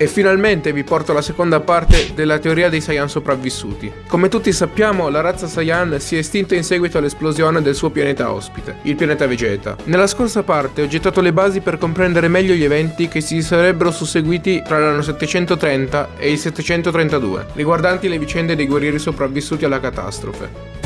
E finalmente vi porto la seconda parte della teoria dei Saiyan sopravvissuti. Come tutti sappiamo, la razza Saiyan si è estinta in seguito all'esplosione del suo pianeta ospite, il pianeta Vegeta. Nella scorsa parte ho gettato le basi per comprendere meglio gli eventi che si sarebbero susseguiti tra l'anno 730 e il 732, riguardanti le vicende dei guerrieri sopravvissuti alla catastrofe.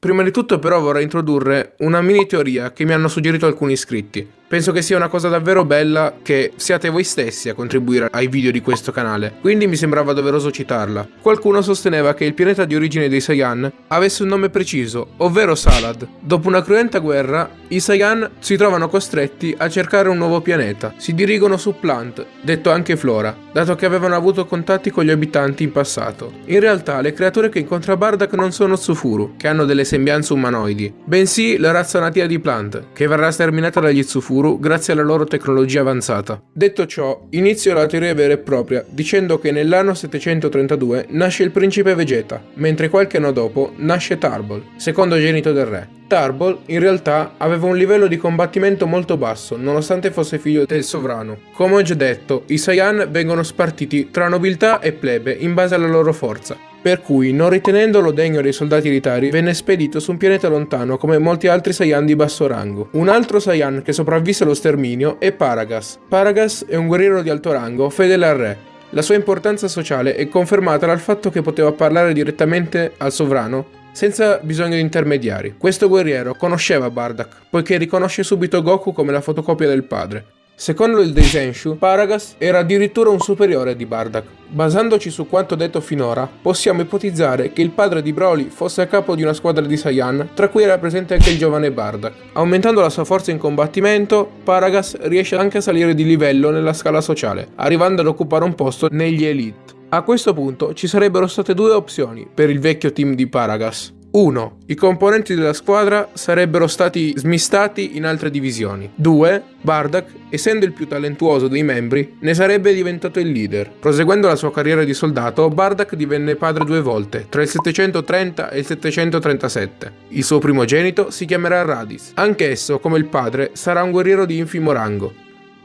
Prima di tutto però vorrei introdurre una mini teoria che mi hanno suggerito alcuni iscritti. Penso che sia una cosa davvero bella che siate voi stessi a contribuire ai video di questo canale, quindi mi sembrava doveroso citarla. Qualcuno sosteneva che il pianeta di origine dei Saiyan avesse un nome preciso, ovvero Salad. Dopo una cruenta guerra, i Saiyan si trovano costretti a cercare un nuovo pianeta. Si dirigono su Plant, detto anche Flora, dato che avevano avuto contatti con gli abitanti in passato. In realtà, le creature che incontra Bardak non sono Tsufuru, che hanno delle sembianze umanoidi, bensì la razza nativa di Plant, che verrà sterminata dagli Tsufuru Tsufuru grazie alla loro tecnologia avanzata. Detto ciò, inizio la teoria vera e propria dicendo che nell'anno 732 nasce il principe Vegeta, mentre qualche anno dopo nasce Tarbol, secondogenito del re. Tarbol in realtà aveva un livello di combattimento molto basso, nonostante fosse figlio del sovrano. Come ho già detto, i Saiyan vengono spartiti tra nobiltà e plebe in base alla loro forza, per cui, non ritenendolo degno dei soldati elitari, venne spedito su un pianeta lontano come molti altri Saiyan di basso rango. Un altro Saiyan che sopravvisse allo sterminio è Paragas. Paragas è un guerriero di alto rango, fedele al re. La sua importanza sociale è confermata dal fatto che poteva parlare direttamente al sovrano senza bisogno di intermediari. Questo guerriero conosceva Bardak, poiché riconosce subito Goku come la fotocopia del padre. Secondo il Deisenshu, Paragas era addirittura un superiore di Bardak. Basandoci su quanto detto finora, possiamo ipotizzare che il padre di Broly fosse a capo di una squadra di Saiyan, tra cui era presente anche il giovane Bardak. Aumentando la sua forza in combattimento, Paragas riesce anche a salire di livello nella scala sociale, arrivando ad occupare un posto negli Elite. A questo punto ci sarebbero state due opzioni per il vecchio team di Paragas. 1. I componenti della squadra sarebbero stati smistati in altre divisioni. 2. Bardak, essendo il più talentuoso dei membri, ne sarebbe diventato il leader. Proseguendo la sua carriera di soldato, Bardak divenne padre due volte, tra il 730 e il 737. Il suo primogenito si chiamerà Radis. Anch'esso, come il padre, sarà un guerriero di infimo rango.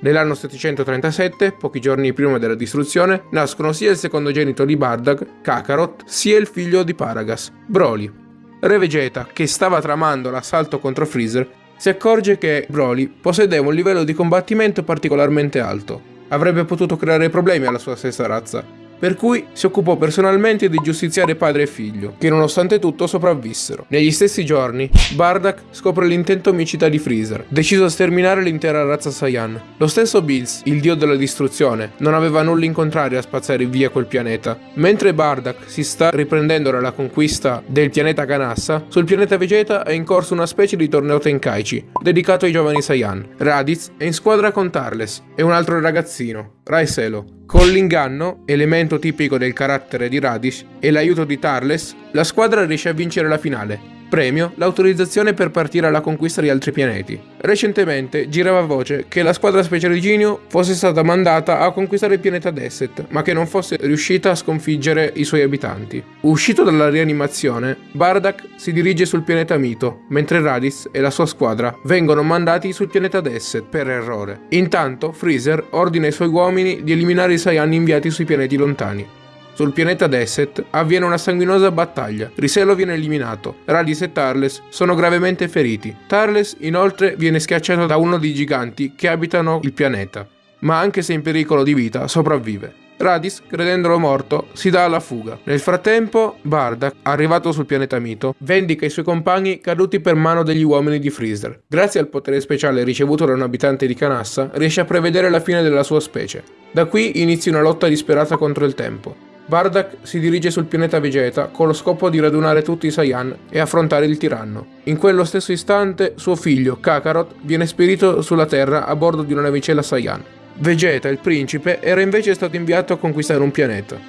Nell'anno 737, pochi giorni prima della distruzione, nascono sia il secondogenito di Bardak, Kakarot, sia il figlio di Paragas, Broly. Re Vegeta, che stava tramando l'assalto contro Freezer, si accorge che Broly possedeva un livello di combattimento particolarmente alto. Avrebbe potuto creare problemi alla sua stessa razza, per cui si occupò personalmente di giustiziare padre e figlio, che nonostante tutto sopravvissero. Negli stessi giorni, Bardak scopre l'intento omicida di Freezer, deciso a sterminare l'intera razza Saiyan. Lo stesso Bills, il dio della distruzione, non aveva nulla in contrario a spazzare via quel pianeta. Mentre Bardak si sta riprendendo dalla conquista del pianeta Ganassa, sul pianeta Vegeta è in corso una specie di torneo Tenkaichi, dedicato ai giovani Saiyan. Raditz è in squadra con Tarles e un altro ragazzino, Raiselo, con l'inganno, elemento tipico del carattere di Radish, e l'aiuto di Tarles, la squadra riesce a vincere la finale, Premio, l'autorizzazione per partire alla conquista di altri pianeti. Recentemente girava voce che la squadra speciale di Genio fosse stata mandata a conquistare il pianeta Desset, ma che non fosse riuscita a sconfiggere i suoi abitanti. Uscito dalla rianimazione, Bardak si dirige sul pianeta Mito, mentre Radis e la sua squadra vengono mandati sul pianeta Desset per errore. Intanto, Freezer ordina ai suoi uomini di eliminare i Saiyan inviati sui pianeti lontani. Sul pianeta Desset avviene una sanguinosa battaglia. Riselo viene eliminato. Radis e Tarles sono gravemente feriti. Tarles inoltre viene schiacciato da uno dei giganti che abitano il pianeta, ma anche se in pericolo di vita sopravvive. Radis, credendolo morto, si dà alla fuga. Nel frattempo, Bardak, arrivato sul pianeta Mito, vendica i suoi compagni caduti per mano degli uomini di Freezer. Grazie al potere speciale ricevuto da un abitante di Canassa, riesce a prevedere la fine della sua specie. Da qui inizia una lotta disperata contro il tempo. Bardak si dirige sul pianeta Vegeta con lo scopo di radunare tutti i Saiyan e affrontare il tiranno. In quello stesso istante suo figlio, Kakarot, viene spedito sulla Terra a bordo di una navicella Saiyan. Vegeta, il principe, era invece stato inviato a conquistare un pianeta.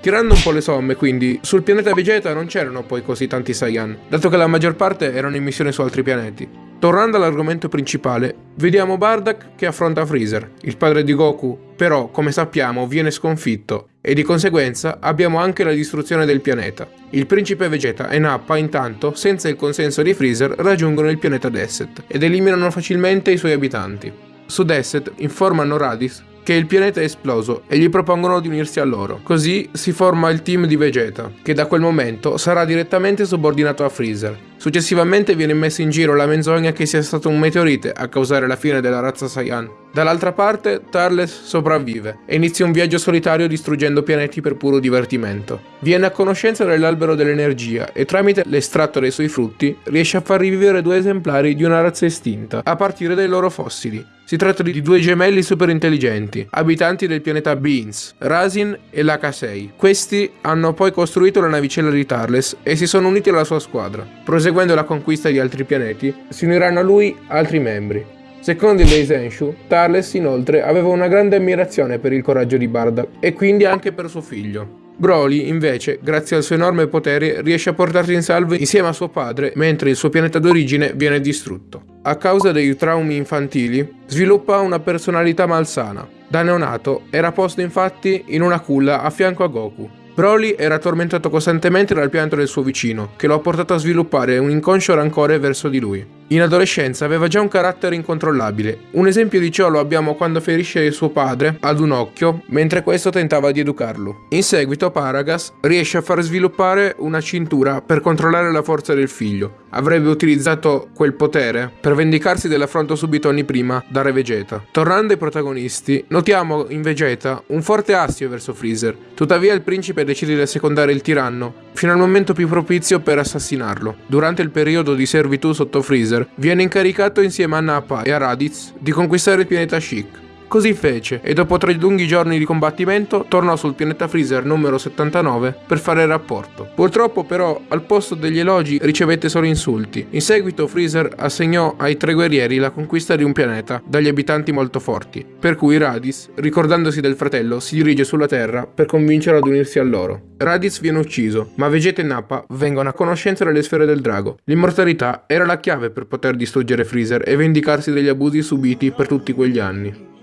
Tirando un po' le somme, quindi, sul pianeta Vegeta non c'erano poi così tanti Saiyan, dato che la maggior parte erano in missione su altri pianeti. Tornando all'argomento principale, vediamo Bardak che affronta Freezer. Il padre di Goku, però, come sappiamo, viene sconfitto e di conseguenza abbiamo anche la distruzione del pianeta. Il principe Vegeta e Nappa, intanto, senza il consenso di Freezer, raggiungono il pianeta Desset ed eliminano facilmente i suoi abitanti. Su Desset informano Radis che il pianeta è esploso e gli propongono di unirsi a loro. Così si forma il team di Vegeta, che da quel momento sarà direttamente subordinato a Freezer. Successivamente viene messa in giro la menzogna che sia stato un meteorite a causare la fine della razza Saiyan. Dall'altra parte, Tarles sopravvive e inizia un viaggio solitario distruggendo pianeti per puro divertimento. Viene a conoscenza dell'albero dell'energia e tramite l'estratto dei suoi frutti riesce a far rivivere due esemplari di una razza estinta, a partire dai loro fossili. Si tratta di due gemelli super intelligenti, abitanti del pianeta Beans, Rasin e l'H6. Questi hanno poi costruito la navicella di Tarles e si sono uniti alla sua squadra. Proseguendo la conquista di altri pianeti, si uniranno a lui altri membri. Secondo il Deisenshu, Tarles inoltre aveva una grande ammirazione per il coraggio di Barda e quindi anche per suo figlio. Broly, invece, grazie al suo enorme potere, riesce a portarsi in salvo insieme a suo padre, mentre il suo pianeta d'origine viene distrutto. A causa dei traumi infantili, sviluppa una personalità malsana. Da neonato era posto infatti in una culla a fianco a Goku, Broly era tormentato costantemente dal pianto del suo vicino, che lo ha portato a sviluppare un inconscio rancore verso di lui. In adolescenza aveva già un carattere incontrollabile. Un esempio di ciò lo abbiamo quando ferisce suo padre ad un occhio, mentre questo tentava di educarlo. In seguito Paragas riesce a far sviluppare una cintura per controllare la forza del figlio. Avrebbe utilizzato quel potere per vendicarsi dell'affronto subito anni prima da Re Vegeta. Tornando ai protagonisti, notiamo in Vegeta un forte astio verso Freezer. Tuttavia il principe decide di assecondare il tiranno fino al momento più propizio per assassinarlo. Durante il periodo di servitù sotto Freezer, viene incaricato insieme a Nappa e a Raditz di conquistare il pianeta Chic. Così fece e dopo tre lunghi giorni di combattimento tornò sul pianeta Freezer numero 79 per fare il rapporto. Purtroppo però al posto degli elogi ricevette solo insulti. In seguito Freezer assegnò ai tre guerrieri la conquista di un pianeta dagli abitanti molto forti, per cui Radis, ricordandosi del fratello, si dirige sulla Terra per convincerlo ad unirsi a loro. Raditz viene ucciso, ma Vegeta e Nappa vengono a conoscenza delle sfere del drago. L'immortalità era la chiave per poter distruggere Freezer e vendicarsi degli abusi subiti per tutti quegli anni.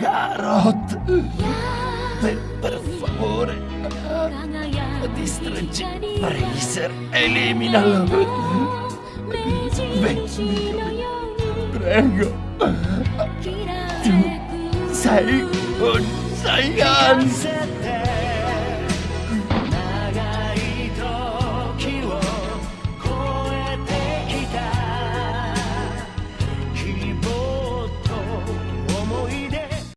Carrot! Per, per favore! Distruggi Freezer! Eliminalo! Vedi, prego! Tu sei un Saiyan!